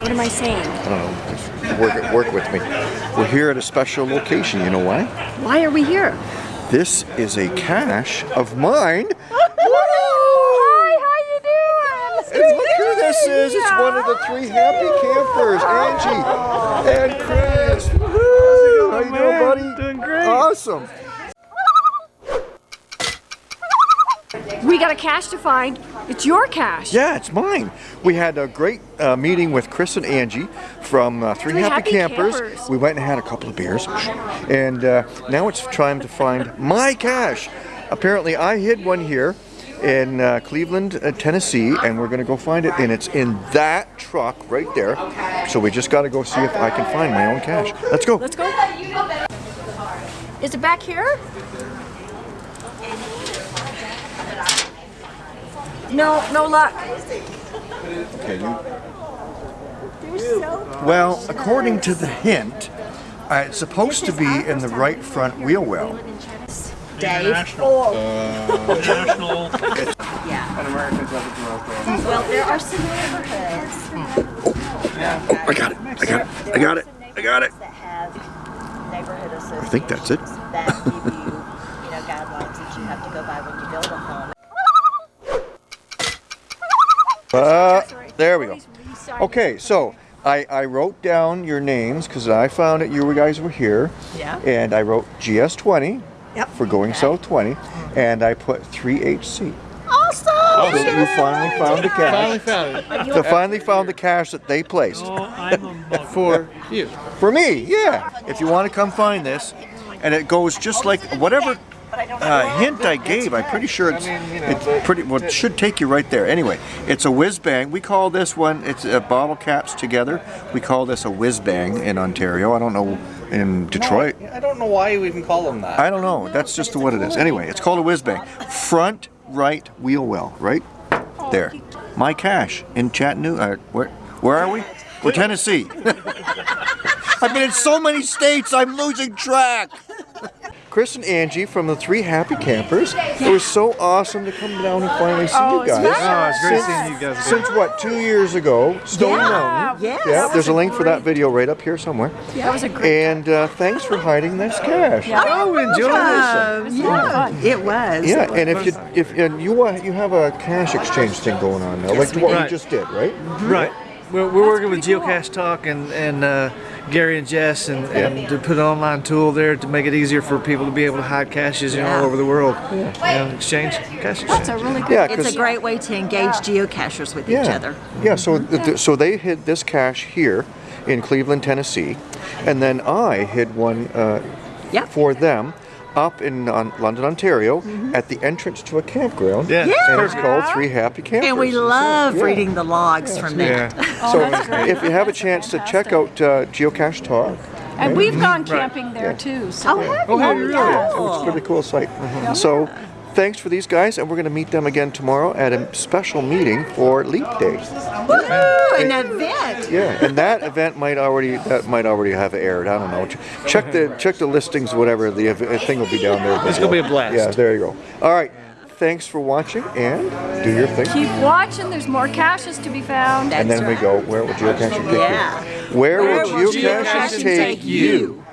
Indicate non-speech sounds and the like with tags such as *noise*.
What am I saying? I don't know. Work, work with me. We're here at a special location. You know why? Why are we here? This is a cache of mine. Oh, hi, how you doing? Look who this is. It's one of the three happy campers, oh. Angie and Chris. Woohoo! How you doing, oh, buddy? Doing great. Awesome. We got a cache to find. It's your cache. Yeah, it's mine. We had a great uh, meeting with Chris and Angie from uh, Three, Three Happy, Happy Campers. Campers. We went and had a couple of beers. And uh, now it's time to find my cache. Apparently, I hid one here in uh, Cleveland, uh, Tennessee, and we're going to go find it. And it's in that truck right there. So we just got to go see if I can find my own cache. Let's go. Let's go. Is it back here? No, no luck. Okay, you- Well, according to the hint, uh, it's supposed to be in the right front wheel well. Dave. National. National. Well, there are some neighborhoods Oh, I got it. I got it. I got it. I got it. that have neighborhood associations. I think that's it. That give you, you know, guidelines that you have to go by when you build a home. Uh, there we go. Okay, so I, I wrote down your names because I found that you guys were here. Yeah. And I wrote GS20 Yep. for going south 20, and I put 3HC. Awesome! So you finally found the cache. Finally found it. They finally found the cache that they placed. Oh, I'm a mug. *laughs* For you. For me, yeah. If you want to come find this, and it goes just like whatever uh, hint I gave. I'm pretty sure it's it's pretty. Well, it should take you right there. Anyway, it's a whiz bang. We call this one. It's uh, bottle caps together. We call this a whiz bang in Ontario. I don't know in Detroit. I don't know why you even call them that. I don't know. That's just what it is. Anyway, it's called a whiz bang. Front right wheel well. Right there. My cache in Chattanooga. Uh, where where are we? We're Tennessee. *laughs* I've been in so many states. I'm losing track. Chris and Angie from the Three Happy Campers. It was so awesome to come down and finally see Oh, you guys. nice. Oh, it's great Since- seeing you guys. Since what, two years ago, Stone Mountain. Yes. Yeah, there's a link for that video right up here somewhere. Yeah. That was a great. And uh, thanks for hiding this cache. Oh, enjoy Um, yeah, it was. Yeah, and if you if and you uh, you have a cache exchange thing going on now, like we what do. we just did, right? Right. We're, we're working with Geocache Talk and, and uh, Gary and Jess and, and to put an online tool there to make it easier for people to be able to hide caches you know, all over the world. And exchange cache exchange. That's a really good. Yeah, It's a great way to engage geocachers with each other. yeah. So th- so they hid this cache here in Cleveland, Tennessee, and then I hid one uh, Yep. for them up in on London, Ontario, mm-hmm. at the entrance to a campground. Yeah. And it's called Three Happy Campers. And we So, love yeah. reading the logs from Yeah. that. *laughs* Oh, so if you have a chance to check out uh, Geocache Talk, And we've gone mm-hmm. camping there too. So Oh, have Oh, you? have you really? Yeah. It's a pretty cool site. Mm-hmm. So thanks for these guys, and we're going to meet them again tomorrow at a special meeting for Leap Day. Woohoo! An event. Yeah, and that event might already that might already have aired. I don't know. Check the check the listings, whatever. The uh, thing will be down there. It's gonna be a blast. Yeah, there you go. All right. Thanks for watching, and do your thing. keep watching. There's more caches to be found. And then we go. Where will geocaching take Yeah. you? Where, Where will will geocaching geocaching take take you?